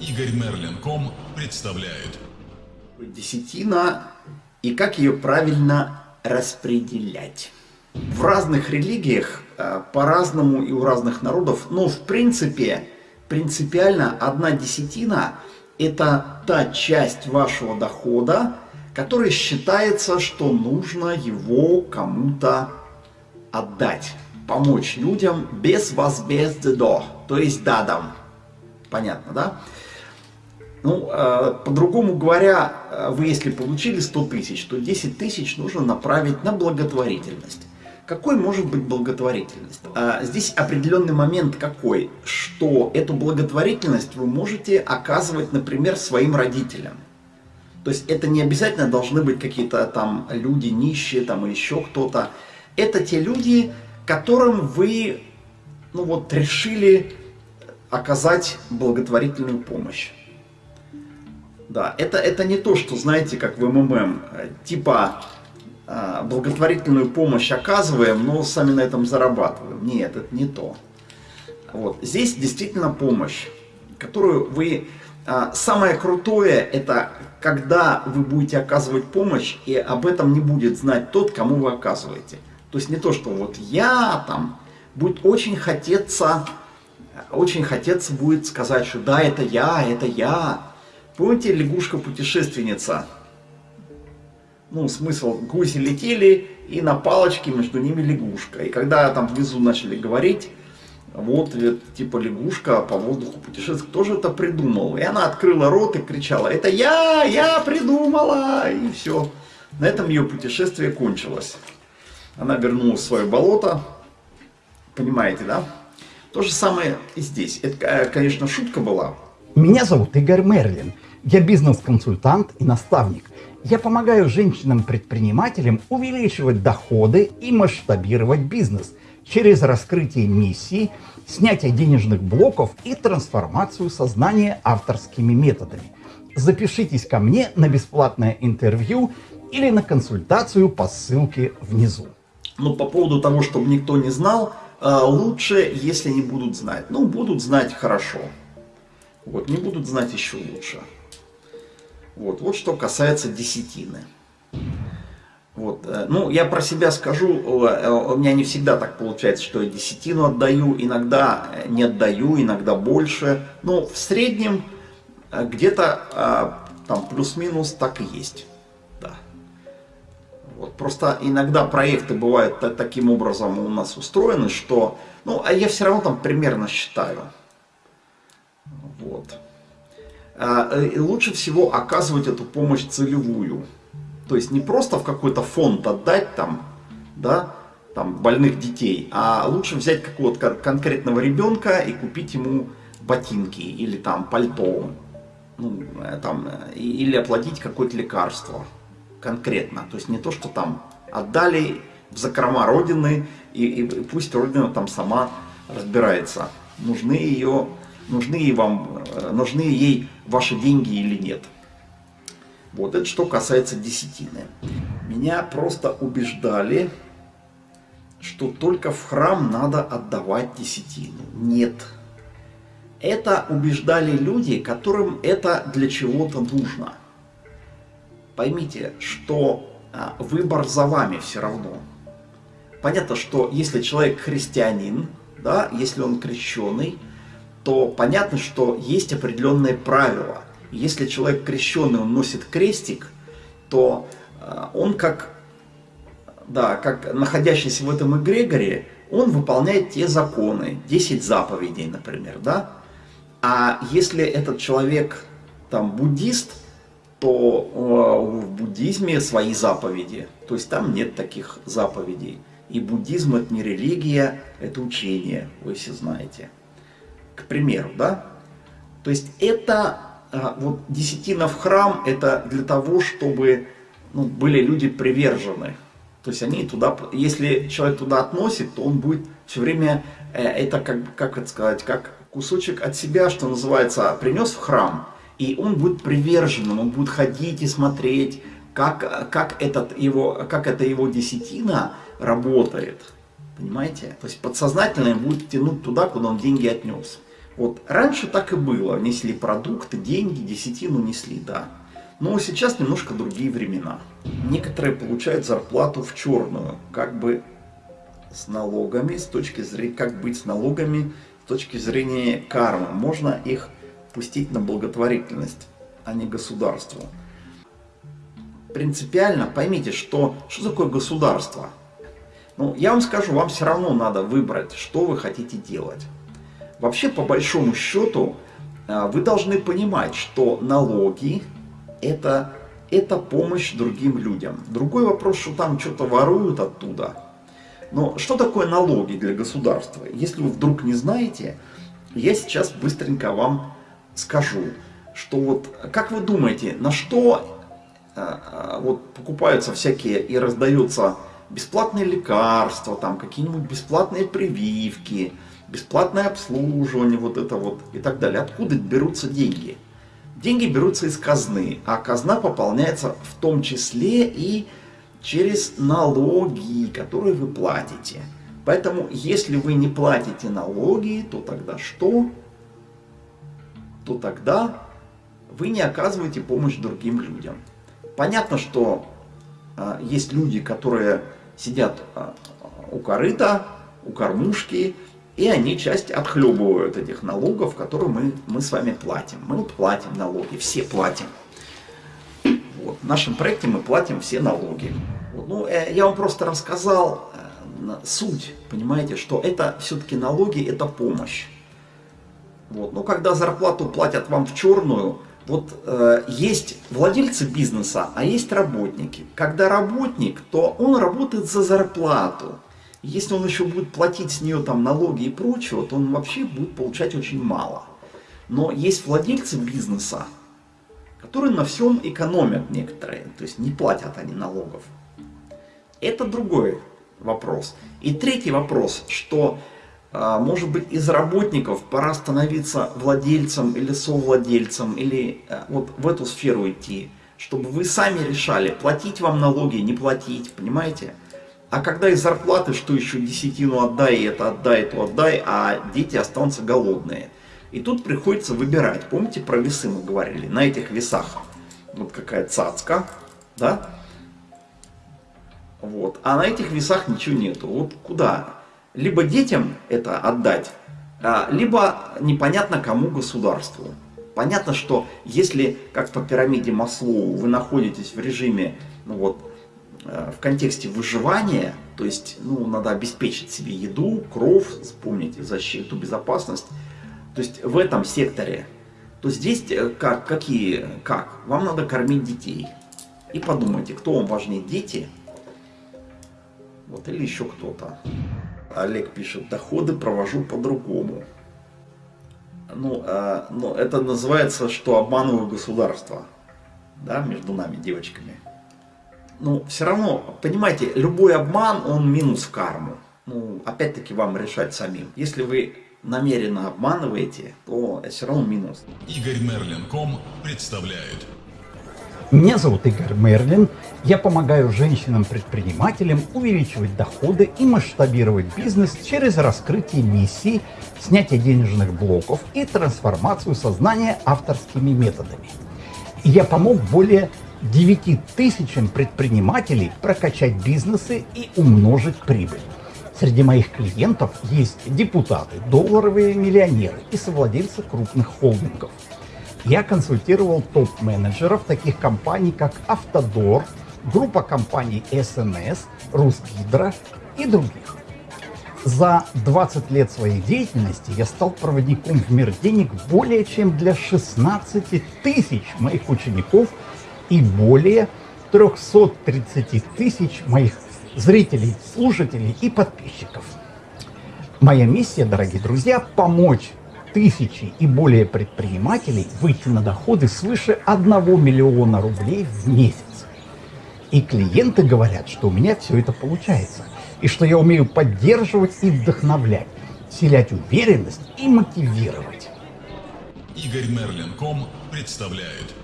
Игорь Мерлин.ком представляет. Десятина и как ее правильно распределять. В разных религиях э, по-разному и у разных народов, но в принципе, принципиально одна десятина – это та часть вашего дохода, которая считается, что нужно его кому-то отдать, помочь людям без возмездия, то есть дадам. Понятно, да? Ну, э, по-другому говоря, э, вы если получили 100 тысяч, то 10 тысяч нужно направить на благотворительность. Какой может быть благотворительность? А, здесь определенный момент какой, что эту благотворительность вы можете оказывать, например, своим родителям. То есть это не обязательно должны быть какие-то там люди нищие там или еще кто-то. Это те люди, которым вы ну вот, решили оказать благотворительную помощь. Да, это, это не то, что, знаете, как в МММ, типа а, благотворительную помощь оказываем, но сами на этом зарабатываем. Нет, это не то. Вот. Здесь действительно помощь, которую вы... А, самое крутое, это когда вы будете оказывать помощь, и об этом не будет знать тот, кому вы оказываете. То есть не то, что вот я там, будет очень хотеться, очень хотеться будет сказать, что да, это я, это я, Помните лягушка-путешественница? Ну, смысл, гуси летели, и на палочке между ними лягушка. И когда там внизу начали говорить, вот, типа лягушка по воздуху путешествует, кто же это придумал? И она открыла рот и кричала, это я, я придумала, и все. На этом ее путешествие кончилось. Она вернулась в свое болото, понимаете, да? То же самое и здесь. Это, э, конечно, шутка была. Меня зовут Игорь Мерлин. Я бизнес-консультант и наставник. Я помогаю женщинам-предпринимателям увеличивать доходы и масштабировать бизнес через раскрытие миссии, снятие денежных блоков и трансформацию сознания авторскими методами. Запишитесь ко мне на бесплатное интервью или на консультацию по ссылке внизу. Ну, по поводу того, чтобы никто не знал, э, лучше, если не будут знать. Ну, будут знать хорошо. Вот, не будут знать еще лучше. Вот, вот что касается десятины. Вот. Э, ну, я про себя скажу, э, у меня не всегда так получается, что я десятину отдаю, иногда не отдаю, иногда больше. Но в среднем э, где-то там плюс-минус так и есть. Да. Вот. Просто иногда проекты бывают таким образом у нас устроены, что, ну, а я все равно там примерно считаю. Вот. Э, лучше всего оказывать эту помощь целевую. То есть не просто в какой-то фонд отдать там, да, там больных детей, а лучше взять какого-то конкретного ребенка и купить ему ботинки или там пальто, ну, э, там, э, или оплатить какое-то лекарство конкретно. То есть не то, что там отдали в закрома Родины, и, и пусть Родина там сама разбирается, нужны ее нужны, вам, э, нужны ей ваши деньги или нет. Вот это что касается десятины. Меня просто убеждали, что только в храм надо отдавать десятину. Нет. Это убеждали люди, которым это для чего-то нужно. Поймите, что а, выбор за вами все равно. Понятно, что если человек христианин, да, если он крещеный, то понятно, что есть определенные правила. Если человек крещенный, он носит крестик, то э, он как, да, как находящийся в этом эгрегоре, он выполняет те законы, 10 заповедей, например, да? А если этот человек там буддист, то э, в буддизме свои заповеди, то есть там нет таких заповедей. И буддизм это не религия, это учение, вы все знаете к примеру, да? То есть это, а, вот десятина в храм, это для того, чтобы ну, были люди привержены. То есть они туда, если человек туда относит, то он будет все время, э, это как, как это сказать, как кусочек от себя, что называется, принес в храм, и он будет приверженным, он будет ходить и смотреть, как, как, этот его, как эта его десятина работает. Понимаете? То есть подсознательно будет тянуть туда, куда он деньги отнес. Вот раньше так и было. Несли продукты, деньги, десятину несли, да. Но сейчас немножко другие времена. Некоторые получают зарплату в черную, как бы с налогами, с точки зрения, как быть с налогами, с точки зрения кармы. Можно их пустить на благотворительность, а не государству. Принципиально поймите, что, что такое государство. Ну, я вам скажу, вам все равно надо выбрать, что вы хотите делать. Вообще, по большому счету, а, вы должны понимать, что налоги это, это помощь другим людям. Другой вопрос, что там что-то воруют оттуда. Но что такое налоги для государства? Если вы вдруг не знаете, я сейчас быстренько вам скажу, что вот, как вы думаете, на что э, вот покупаются всякие и раздаются бесплатные лекарства, там какие-нибудь бесплатные прививки, бесплатное обслуживание, вот это вот и так далее. Откуда берутся деньги? Деньги берутся из казны, а казна пополняется в том числе и через налоги, которые вы платите. Поэтому, если вы не платите налоги, то тогда что? То тогда вы не оказываете помощь другим людям. Понятно, что э, есть люди, которые сидят э, у корыта, у кормушки, и они часть отхлебывают этих налогов, которые мы, мы с вами платим. Мы платим налоги, все платим. Вот, в нашем проекте мы платим все налоги. Вот, ну, э, я вам просто рассказал э, суть, понимаете, что это все-таки налоги, это помощь. Вот, но когда зарплату платят вам в черную, вот э, есть владельцы бизнеса, а есть работники. Когда работник, то он работает за зарплату. Если он еще будет платить с нее там налоги и прочее, то он вообще будет получать очень мало. Но есть владельцы бизнеса, которые на всем экономят некоторые, то есть не платят они налогов. Это другой вопрос. И третий вопрос, что а, может быть из работников пора становиться владельцем или совладельцем, или а, вот в эту сферу идти, чтобы вы сами решали, платить вам налоги, не платить, понимаете? А когда из зарплаты, что еще десятину отдай, это отдай, то отдай, а дети останутся голодные. И тут приходится выбирать. Помните, про весы мы говорили? На этих весах вот какая цацка, да? Вот. А на этих весах ничего нету. Вот куда? Либо детям это отдать, а, либо непонятно кому государству. Понятно, что если, как по пирамиде Маслоу, вы находитесь в режиме ну вот, в контексте выживания, то есть ну, надо обеспечить себе еду, кров, вспомните защиту, безопасность, то есть в этом секторе, то здесь э, как, какие, как? Вам надо кормить детей. И подумайте, кто вам важнее, дети вот, или еще кто-то. Олег пишет, доходы провожу по-другому. Ну, э, ну, это называется, что обманываю государство. Да, между нами, девочками ну, все равно, понимаете, любой обман, он минус в карму. Ну, опять-таки вам решать самим. Если вы намеренно обманываете, то все равно минус. Игорь Мерлин.ком представляет. Меня зовут Игорь Мерлин. Я помогаю женщинам-предпринимателям увеличивать доходы и масштабировать бизнес через раскрытие миссий, снятие денежных блоков и трансформацию сознания авторскими методами. я помог более 9 тысячам предпринимателей прокачать бизнесы и умножить прибыль. Среди моих клиентов есть депутаты, долларовые миллионеры и совладельцы крупных холдингов. Я консультировал топ-менеджеров таких компаний, как Автодор, группа компаний СНС, Русгидро и других. За 20 лет своей деятельности я стал проводником в мир денег более чем для 16 тысяч моих учеников – и более 330 тысяч моих зрителей, слушателей и подписчиков. Моя миссия, дорогие друзья, помочь тысячи и более предпринимателей выйти на доходы свыше 1 миллиона рублей в месяц. И клиенты говорят, что у меня все это получается, и что я умею поддерживать и вдохновлять, вселять уверенность и мотивировать. Игорь Мерлин.ком представляет